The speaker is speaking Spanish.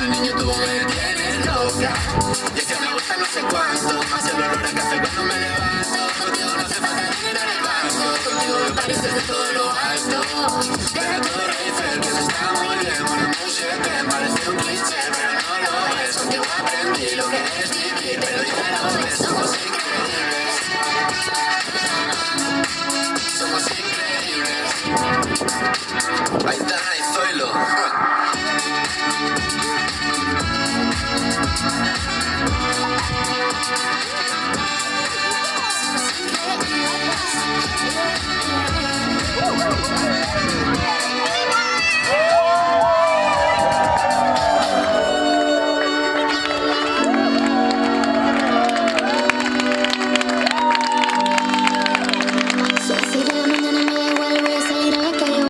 el niño tú me tienes loca Ya que me gusta no sé cuánto Más el olor a café cuando me levanto Contigo no hace falta dinero en el banco Contigo me pareces de todo lo alto Pero tú eres que se está muy bien Una mujer que parece un cliché Pero no lo es, aunque yo aprendí lo que es vivir Pero dijeron que somos increíbles. Somos increíbles. Ahí está